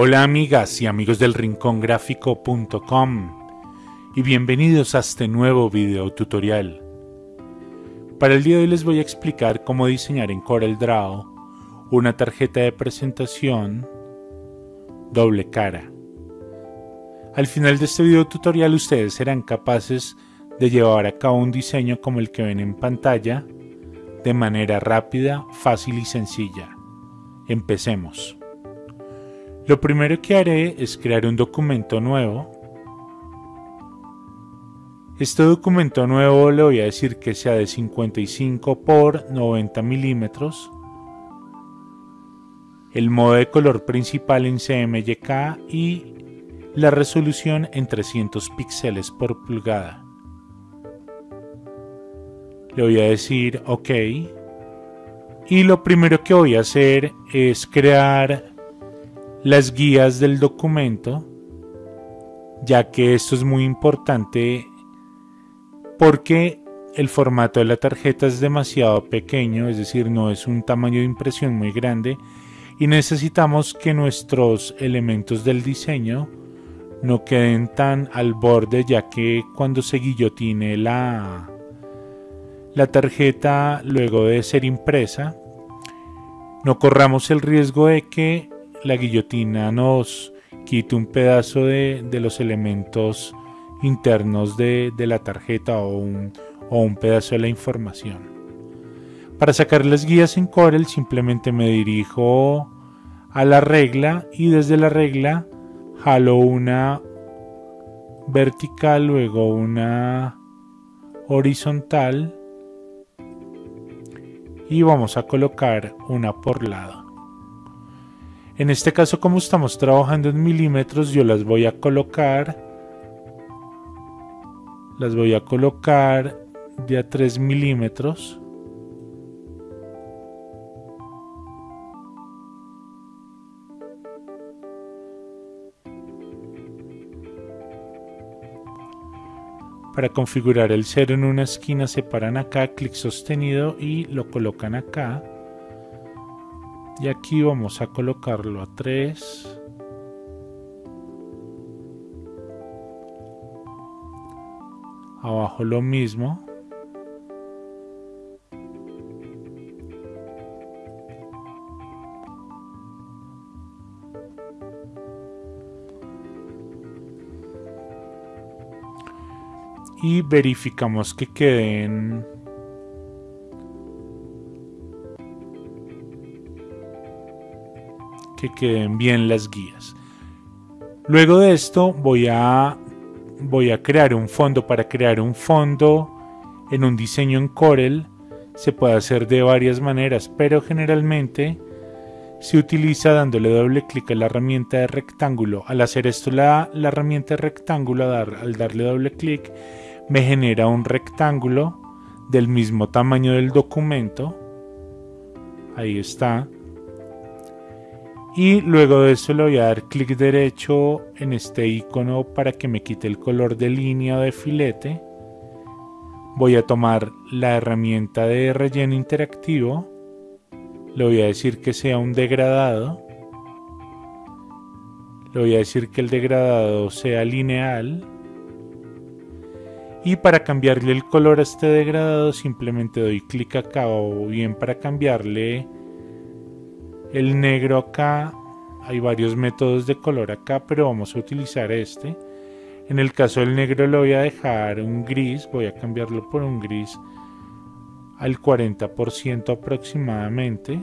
Hola amigas y amigos del rincongráfico.com y bienvenidos a este nuevo video tutorial. Para el día de hoy les voy a explicar cómo diseñar en CorelDRAW una tarjeta de presentación doble cara. Al final de este video tutorial ustedes serán capaces de llevar a cabo un diseño como el que ven en pantalla de manera rápida, fácil y sencilla. Empecemos. Lo primero que haré es crear un documento nuevo. Este documento nuevo le voy a decir que sea de 55 por 90 milímetros. El modo de color principal en CMYK y la resolución en 300 píxeles por pulgada. Le voy a decir OK. Y lo primero que voy a hacer es crear las guías del documento, ya que esto es muy importante porque el formato de la tarjeta es demasiado pequeño, es decir, no es un tamaño de impresión muy grande y necesitamos que nuestros elementos del diseño no queden tan al borde ya que cuando se guillotine la, la tarjeta luego de ser impresa no corramos el riesgo de que la guillotina nos quite un pedazo de, los elementos internos de, la tarjeta o un, o un pedazo de la información. Para sacar las guías en Corel simplemente me dirijo a la regla y desde la regla jalo una vertical, luego una horizontal y vamos a colocar una por lado. En este caso como estamos trabajando en milímetros yo las voy a colocar las voy a colocar de a 3 milímetros. Para configurar el cero en una esquina separan acá, clic sostenido y lo colocan acá y aquí vamos a colocarlo a 3 abajo lo mismo. Y verificamos que queden que queden bien las guías. Luego de esto voy a, voy a crear un fondo. Para crear un fondo en un diseño en Corel se puede hacer de varias maneras, pero generalmente se utiliza dándole doble clic a la herramienta de rectángulo. Al hacer esto la, la herramienta de rectángulo, al darle doble clic, me genera un rectángulo del mismo tamaño del documento. Ahí está y luego de eso le voy a dar clic derecho en este icono para que me quite el color de línea de filete. Voy a tomar la herramienta de relleno interactivo. Le voy a decir que sea un degradado. Le voy a decir que el degradado sea lineal. Y para cambiarle el color a este degradado simplemente doy clic acá o bien para cambiarle el negro acá hay varios métodos de color acá pero vamos a utilizar este. En el caso del negro lo voy a dejar un gris voy a cambiarlo por un gris al 40% aproximadamente.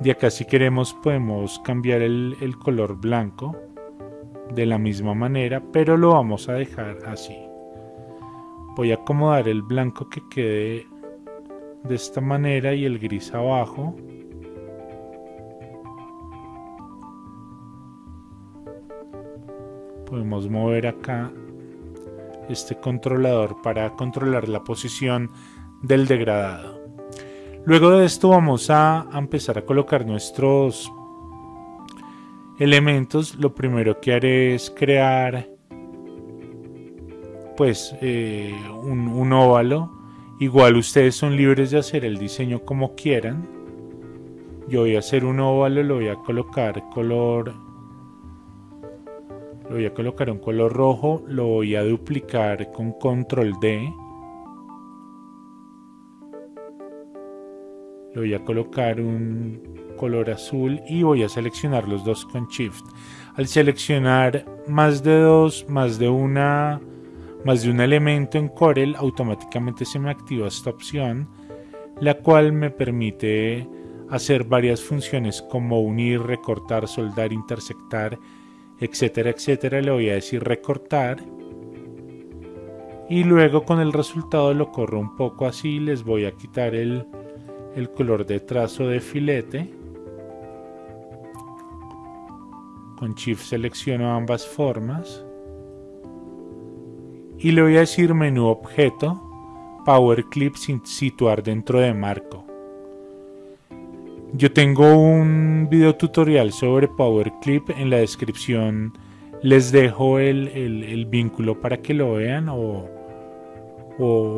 De acá si queremos podemos cambiar el, color blanco de la misma manera pero lo vamos a dejar así. Voy a acomodar el blanco que quede de esta manera y el gris abajo podemos mover acá este controlador para controlar la posición del degradado. Luego de esto vamos a empezar a colocar nuestros elementos. Lo primero que haré es crear pues eh, un, un óvalo. Igual ustedes son libres de hacer el diseño como quieran. Yo voy a hacer un óvalo, lo voy a colocar color lo voy a colocar un color rojo, lo voy a duplicar con control D. Le voy a colocar un color azul y voy a seleccionar los dos con Shift. Al seleccionar más de dos, más de una, más de un elemento en Corel, automáticamente se me activa esta opción, la cual me permite hacer varias funciones como unir, recortar, soldar, intersectar, etcétera, etcétera. Le voy a decir recortar. Y luego con el resultado lo corro un poco así. Les voy a quitar el, el color de trazo de filete. Con Shift selecciono ambas formas. Y le voy a decir menú objeto, Power Clip sin situar dentro de marco. Yo tengo un video tutorial sobre Power Clip en la descripción. Les dejo el, vínculo para que lo vean o,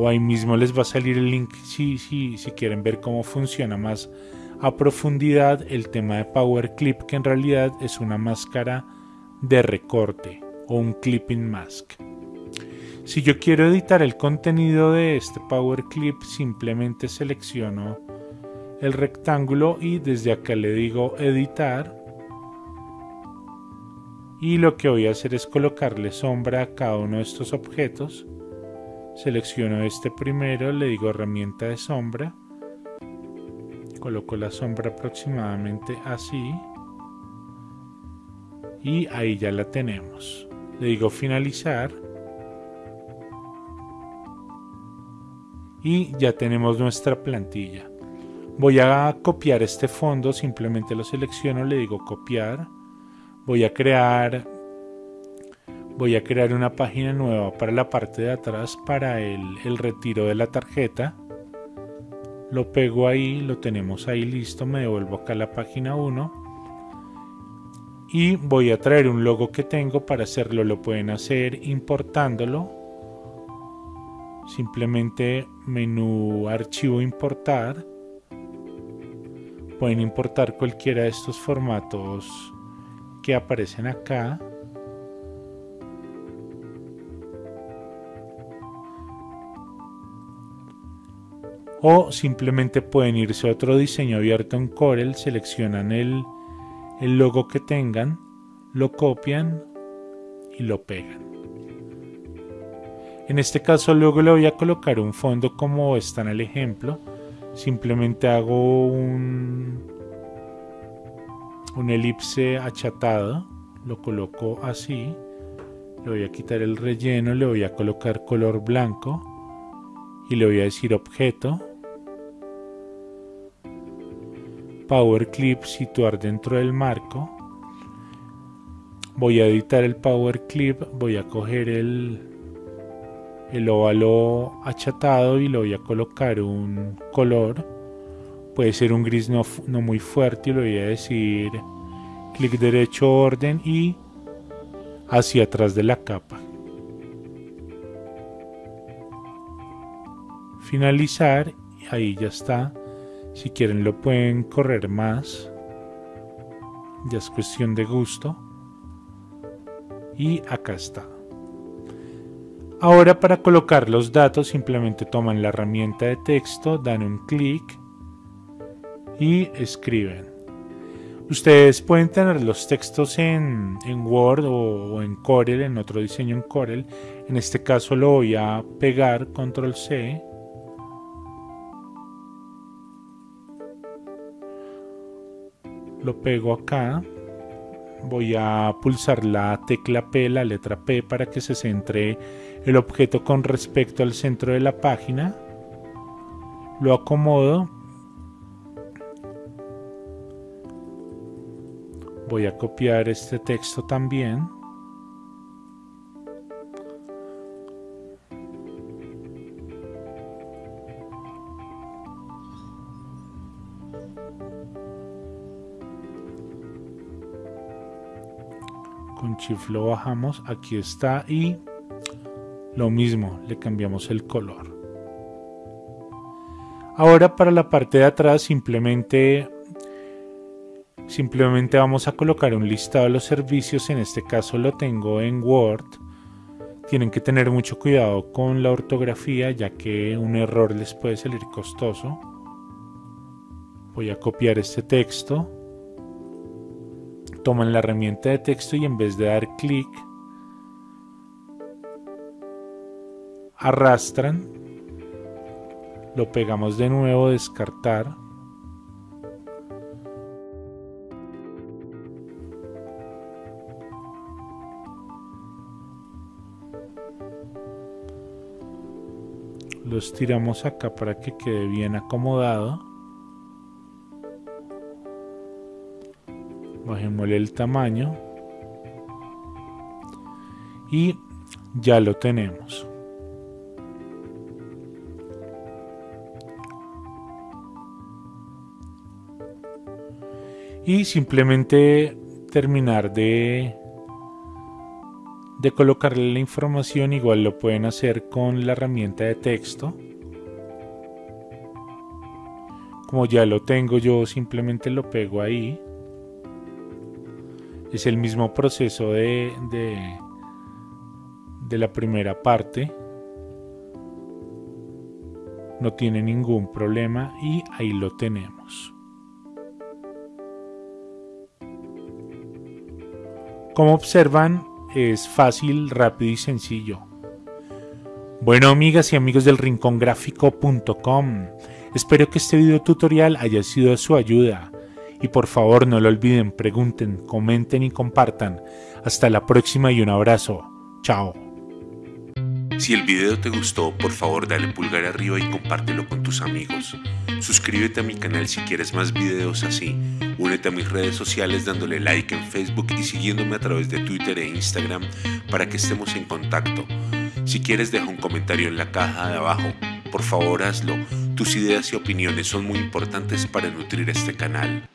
ahí mismo les va a salir el link si, si, si quieren ver cómo funciona más a profundidad el tema de Power Clip, que en realidad es una máscara de recorte o un clipping mask. Si yo quiero editar el contenido de este Power Clip, simplemente selecciono el rectángulo y desde acá le digo editar. Y lo que voy a hacer es colocarle sombra a cada uno de estos objetos. Selecciono este primero, le digo herramienta de sombra. Coloco la sombra aproximadamente así. Y ahí ya la tenemos. Le digo finalizar. Y ya tenemos nuestra plantilla voy a copiar este fondo simplemente lo selecciono le digo copiar voy a crear voy a crear una página nueva para la parte de atrás para el, el retiro de la tarjeta lo pego ahí, lo tenemos ahí listo, me devuelvo acá a la página 1 y voy a traer un logo que tengo para hacerlo, lo pueden hacer importándolo simplemente menú archivo importar pueden importar cualquiera de estos formatos que aparecen acá o simplemente pueden irse a otro diseño abierto en Corel, seleccionan el, el logo que tengan, lo copian y lo pegan. En este caso luego le voy a colocar un fondo como está en el ejemplo. Simplemente hago un, un elipse achatado, lo coloco así. Le voy a quitar el relleno, le voy a colocar color blanco y le voy a decir objeto Power Clip situar dentro del marco. Voy a editar el Power Clip, voy a coger el, el óvalo achatado y le voy a colocar un color. Puede ser un gris no, muy fuerte y le voy a decir clic derecho orden y hacia atrás de la capa. Finalizar ahí ya está si quieren lo pueden correr más. Ya es cuestión de gusto. Y acá está. Ahora para colocar los datos simplemente toman la herramienta de texto, dan un clic y escriben. Ustedes pueden tener los textos en, Word o, o, en Corel, en otro diseño en Corel. En este caso lo voy a pegar, control C lo pego acá voy a pulsar la tecla P, la letra P para que se centre el objeto con respecto al centro de la página lo acomodo voy a copiar este texto también. Con shift lo bajamos aquí está y lo mismo le cambiamos el color. Ahora para la parte de atrás simplemente Simplemente vamos a colocar un listado de los servicios, en este caso lo tengo en Word. Tienen que tener mucho cuidado con la ortografía ya que un error les puede salir costoso. Voy a copiar este texto. Toman la herramienta de texto y en vez de dar clic, arrastran, lo pegamos de nuevo, descartar. Los tiramos acá para que quede bien acomodado. Bajémosle el tamaño. Y ya lo tenemos. Y simplemente terminar de de colocarle la información igual lo pueden hacer con la herramienta de texto. Como ya lo tengo yo simplemente lo pego ahí. Es el mismo proceso de, de, la primera parte. No tiene ningún problema y ahí lo tenemos. Como observan es fácil, rápido y sencillo. Bueno amigas y amigos del rincongráfico.com, espero que este video tutorial haya sido de su ayuda y por favor no lo olviden, pregunten, comenten y compartan. Hasta la próxima y un abrazo. Chao. Si el video te gustó, por favor dale pulgar arriba y compártelo con tus amigos. Suscríbete a mi canal si quieres más videos así. Únete a mis redes sociales dándole like en Facebook y siguiéndome a través de Twitter e Instagram para que estemos en contacto. Si quieres deja un comentario en la caja de abajo. Por favor hazlo. Tus ideas y opiniones son muy importantes para nutrir este canal.